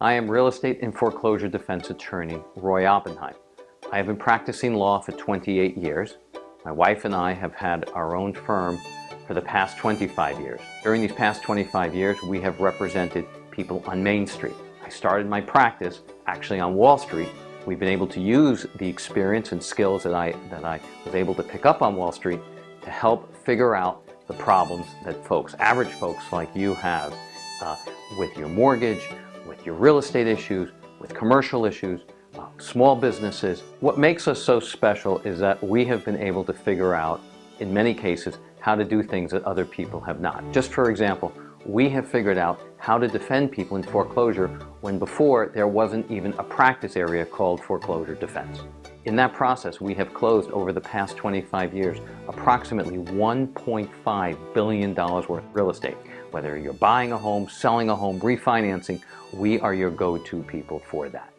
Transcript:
I am real estate and foreclosure defense attorney Roy Oppenheim. I have been practicing law for 28 years. My wife and I have had our own firm for the past 25 years. During these past 25 years, we have represented people on Main Street. I started my practice actually on Wall Street. We've been able to use the experience and skills that I, that I was able to pick up on Wall Street to help figure out the problems that folks, average folks like you have uh, with your mortgage, your real estate issues, with commercial issues, uh, small businesses. What makes us so special is that we have been able to figure out, in many cases, how to do things that other people have not. Just for example, we have figured out how to defend people in foreclosure when before there wasn't even a practice area called foreclosure defense. In that process, we have closed over the past 25 years approximately $1.5 billion worth of real estate. Whether you're buying a home, selling a home, refinancing, we are your go-to people for that.